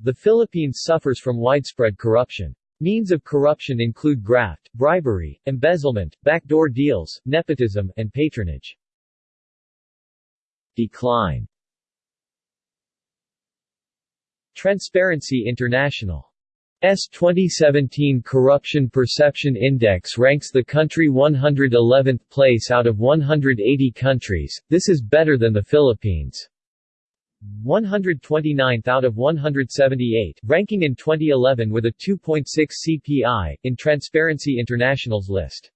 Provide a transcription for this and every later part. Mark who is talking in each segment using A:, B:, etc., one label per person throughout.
A: The Philippines suffers from widespread corruption. Means of corruption include graft, bribery, embezzlement, backdoor deals, nepotism, and patronage. Decline Transparency International S 2017 Corruption Perception Index ranks the country 111th place out of 180 countries, this is better than the Philippines. 129th out of 178, ranking in 2011 with a 2.6 CPI, in Transparency International's list.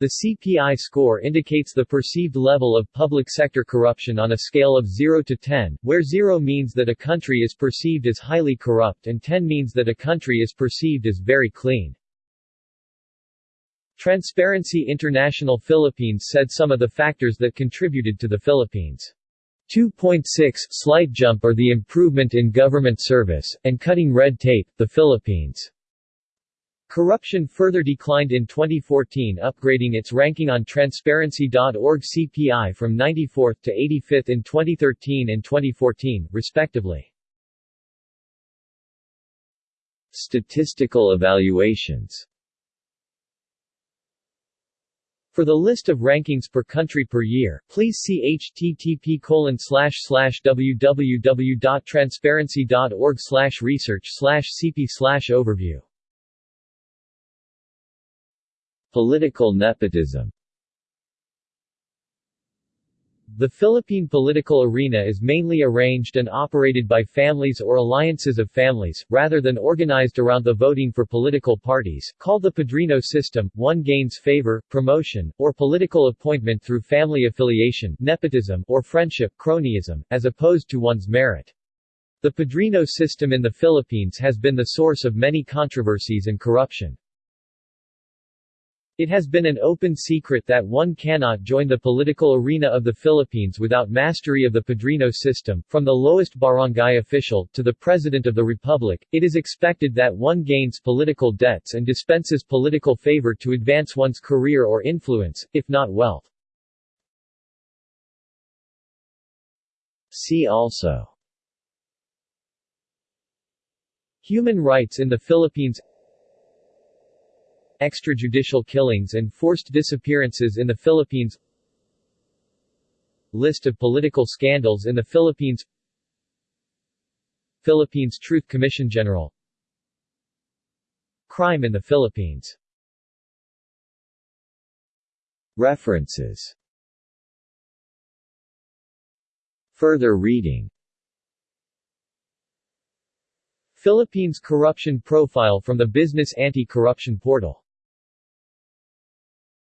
A: The CPI score indicates the perceived level of public sector corruption on a scale of 0 to 10, where 0 means that a country is perceived as highly corrupt and 10 means that a country is perceived as very clean. Transparency International Philippines said some of the factors that contributed to the Philippines' 2.6 slight jump are the improvement in government service, and cutting red tape, the Philippines. Corruption further declined in 2014 upgrading its ranking on Transparency.org CPI from 94th to 85th in 2013 and 2014, respectively. Statistical evaluations For the list of rankings per country per year, please see http www.transparency.org research cp overview. Political nepotism The Philippine political arena is mainly arranged and operated by families or alliances of families, rather than organized around the voting for political parties, called the Padrino system. One gains favor, promotion, or political appointment through family affiliation nepotism or friendship cronyism, as opposed to one's merit. The Padrino system in the Philippines has been the source of many controversies and corruption. It has been an open secret that one cannot join the political arena of the Philippines without mastery of the Padrino system, from the lowest barangay official, to the President of the Republic, it is expected that one gains political debts and dispenses political favor to advance one's career or influence, if not wealth. See also Human rights in the Philippines Extrajudicial killings and forced disappearances in the Philippines. List of political scandals in the Philippines. Philippines Truth Commission General. Crime in the Philippines. References. Further reading. Philippines Corruption Profile from the Business Anti-Corruption Portal